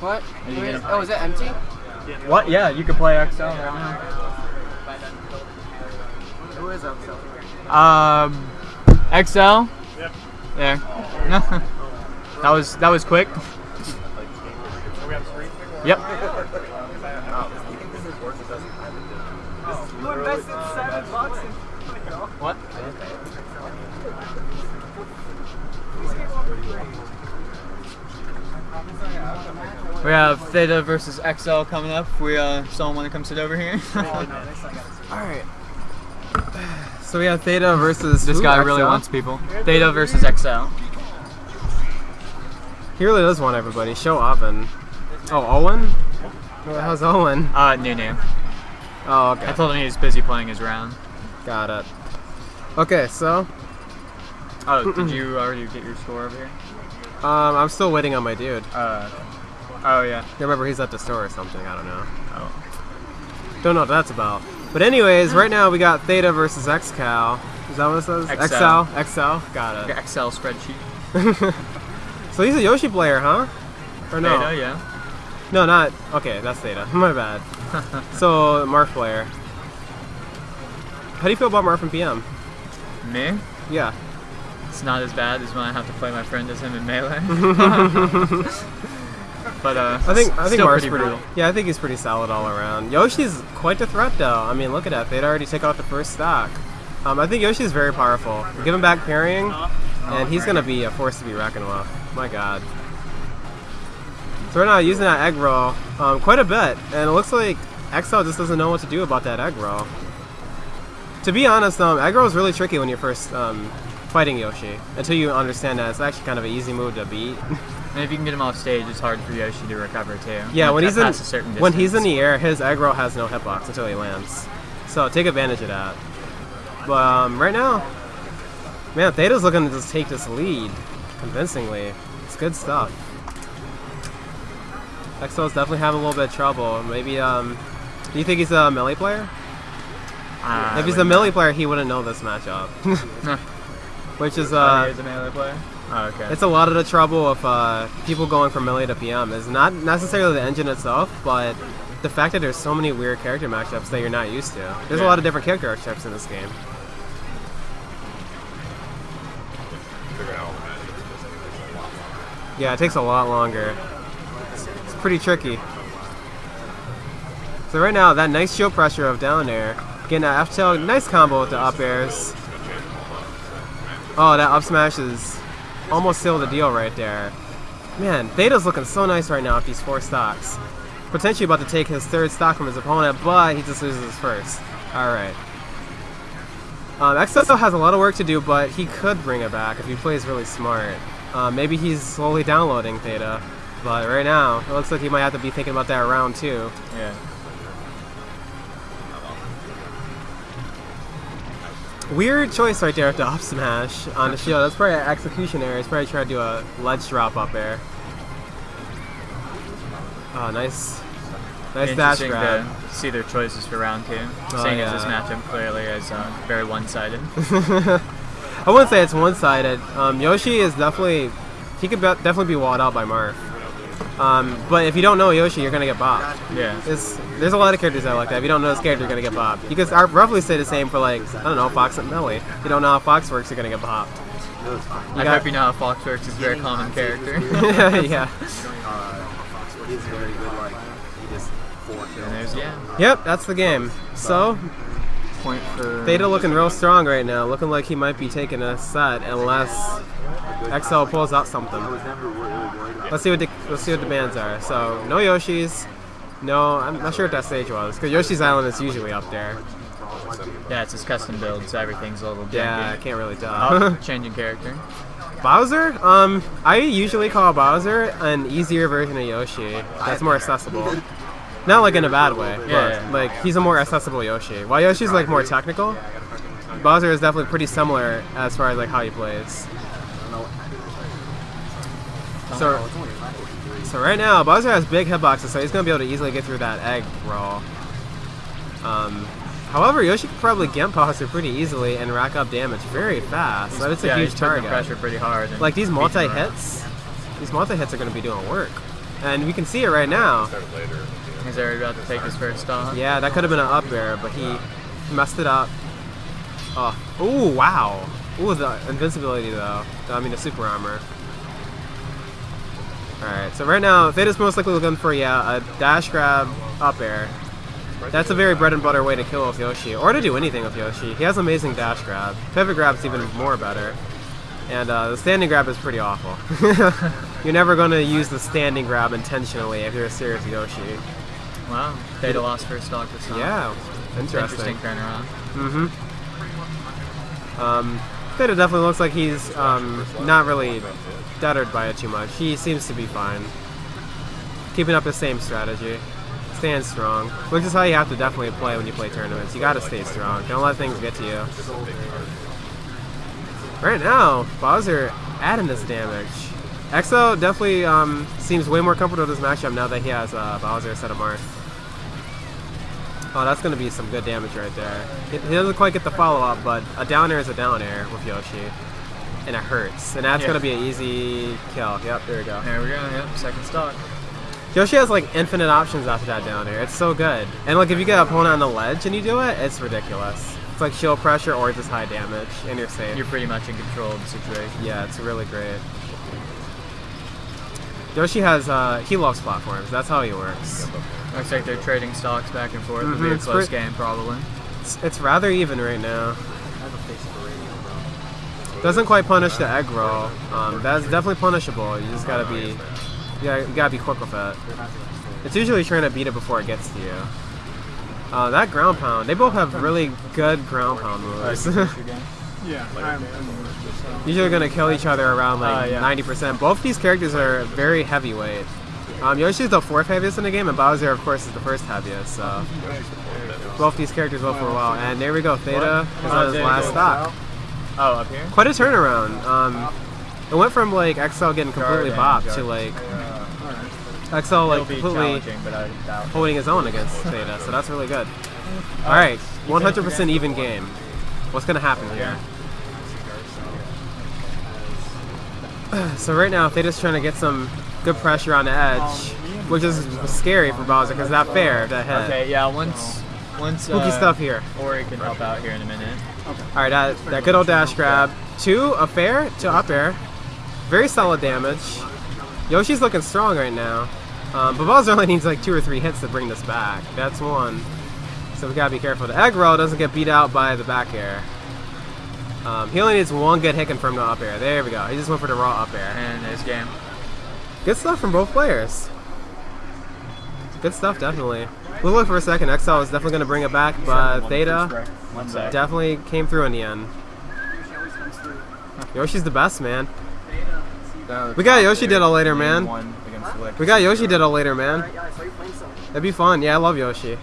What? Are you Wait, oh, is it empty? What? Yeah, you can play XL right Who is upsell? now. Um, XL. Yep. There. that was that was quick. Yep. You invested seven bucks in What? We have Theta versus XL coming up. We uh, someone want to come sit over here. Alright. So we have Theta versus this who? guy really wants people. Theta versus XL. He really does want everybody. Show Oven. Oh, Owen? How's Owen? Uh, new name. Oh, I told him he was busy playing his round. Got it. Okay, so Oh, did you already get your score over here? Um, I'm still waiting on my dude. Uh, oh yeah. I remember he's at the store or something. I don't know. Oh. Don't know what that's about. But anyways, right now we got Theta versus XCal. Is that what it says? XL. XL. XL. Got it. Excel spreadsheet. So he's a Yoshi player, huh? Or no? Theta, yeah. No, not. Okay, that's Theta. My bad. so Marth player. How do you feel about Marth and PM? Me? Yeah. It's not as bad as when I have to play my friend as him in melee. but uh, I think I think pretty pretty. Yeah, I think he's pretty solid all around. Yoshi's quite the threat though. I mean, look at that. They'd already take out the first stock. Um, I think Yoshi's very powerful. Give him back parrying, and he's gonna be a force to be reckoned with. My God. So we're now using that egg roll um, quite a bit, and it looks like XL just doesn't know what to do about that egg roll. To be honest, um, egg roll is really tricky when you're first um, fighting Yoshi until you understand that it's actually kind of an easy move to beat. And if you can get him off stage, it's hard for Yoshi to recover too. Yeah, when he's in past a certain when he's in the air, his egg roll has no hitbox until he lands. So take advantage of that. But um, right now, man, Theta's looking to just take this lead convincingly. It's good stuff. XL's definitely having a little bit of trouble. Maybe um, do you think he's a melee player? Ah, if he's a melee player, he wouldn't know this matchup. know. Which is uh, he is a melee player. Oh, okay. it's a lot of the trouble of uh, people going from melee to PM is not necessarily the engine itself, but the fact that there's so many weird character matchups that you're not used to. There's a lot of different character archetypes in this game. Yeah, it takes a lot longer. It's, it's pretty tricky. So right now, that nice shield pressure of down air, getting that F tilt, nice combo with the up airs. Oh, that up smash is almost sealed the deal right there. Man, Theta's looking so nice right now with these four stocks. Potentially about to take his third stock from his opponent, but he just loses his first. Alright. Um, XSO has a lot of work to do, but he could bring it back if he plays really smart. Uh, maybe he's slowly downloading Theta, but right now, it looks like he might have to be thinking about that round too. yeah. Weird choice right there with the up smash on the shield. That's probably an execution error. He's probably trying to do a ledge drop up air. Oh, nice. Nice dash grab. to see their choices for round two, Oh, seeing as this yeah. matchup clearly is uh, very one-sided. I wouldn't say it's one-sided. Um, Yoshi is definitely he could be- definitely be walled out by Marth. Um, but if you don't know Yoshi, you're gonna get bopped. yeah. It's, there's a lot of characters that are like that. If you don't know this character, you're gonna get bopped. You could roughly say the same for like I don't know Fox and Melee. If you don't know how Fox works, you're gonna get bopped. I got- hope you know how Fox works. It's a very common character. yeah. He's very good, like, he just four kills. yeah. Yep, that's the game. So Point for Theta looking real strong right now, looking like he might be taking a set unless XL pulls out something. I was never really worried about Let's see what the let's see what the bands are. So no Yoshis, no I'm not sure what that stage was because Yoshi's Island is usually up there. Yeah, it's his custom build, so everything's a little janky. Yeah, I can't really tell. Oh, changing character. Bowser, um, I usually call Bowser an easier version of Yoshi. That's more accessible. Not like in a bad way, but Yeah, yeah. like he's a more accessible Yoshi. While Yoshi's like more technical, Bowser is definitely pretty similar as far as like how he plays. So, so right now Bowser has big hitboxes, so he's gonna be able to easily get through that egg roll. Um, however, Yoshi could probably get Bowser pretty easily and rack up damage very fast. So it's a yeah, huge target. pressure pretty hard. Like these multi-hits, these multi hits are going to be doing work. and we can see it right now. He's already about to take his first stock. Yeah, that could have been an up air, but he messed it up. Oh, ooh, wow. Ooh, the invincibility though. I mean, the super armor. So right now, Theta's most likely looking for, yeah, a dash grab up air. That's a very bread and butter way to kill with Yoshi, or to do anything with Yoshi. He has amazing dash grab. Pivot grab's even more better. And uh, the standing grab is pretty awful. you're never going to use the standing grab intentionally if you're a serious Yoshi. Wow. Theta lost first stock this time. Yeah, interesting. Interesting turnaround. Mm-hmm. Um, Theta definitely looks like he's um, not really deterred by it too much. He seems to be fine. Keeping up the same strategy. Staying strong. Which is how you have to definitely play when you play tournaments. You gotta stay strong. Don't let things get to you. Right now, Bowser adding this damage. Exo definitely um, seems way more comfortable with this matchup now that he has uh, Bowser instead of Marth. Oh, that's going to be some good damage right there. He he doesn't quite get the follow-up, but a down air is a down air with Yoshi. And it hurts. And that's Yeah. going to be an easy kill. Yep, there we go. There we go. Yep. Second stock. Yoshi has like infinite options after that down air. It's so good. And like if you get an opponent on the ledge and you do it, it's ridiculous. It's like shield pressure or just high damage, and you're safe. You're pretty much in control of the situation. Yeah, it's really great. Yoshi has, uh, he loves platforms. That's how he works. Looks like they're trading stocks back and forth. It'll be a it's close game, probably. It's, it's rather even right now. Doesn't quite punish the egg roll. Um, that's definitely punishable. You just gotta be, you gotta, you gotta be quick with it. It's usually trying to beat it before it gets to you. Uh, that ground pound, they both have really good ground pound moves. Yeah, I'm, I'm usually gonna kill each other around Uh, like yeah. 90%. Both these characters are very heavyweight. Um, Yoshi's the fourth heaviest in the game, and Bowser, of course, is the first heaviest. So both these characters go for a while. And there we go, Theta is on his last go. stock. Oh, up here? Quite a turnaround. Um, it went from like XL getting completely bopped to like XL like completely challenging, but I doubt. holding his own against Theta. So that's really good. All right, 100% even game. What's gonna happen here? So right now, if they're just trying to get some good pressure on the edge, which is scary for Bowser because not fair that hit. Okay, yeah. Once, once. Spooky uh, stuff here. Ori can help out here in a minute. All right, that, that good old dash grab. Two, a fair to up air. Very solid damage. Yoshi's looking strong right now. Um, but Bowser only needs like two or three hits to bring this back. That's one. So we gotta be careful. The egg roll doesn't get beat out by the back air. Um, he only needs one good hit confirmed to up air. There we go. He just went for the raw up air. And there's game. Good stuff from both players. Good stuff, definitely. We'll look for a second. XL is definitely going to bring it back, but Theta definitely came through in the end. Yoshi's the best, man. We got Yoshi Diddle later, man. One against Lick. We got Yoshi Diddle later, man. Alright guys, how you playing some? That'd be fun. Yeah, I love Yoshi.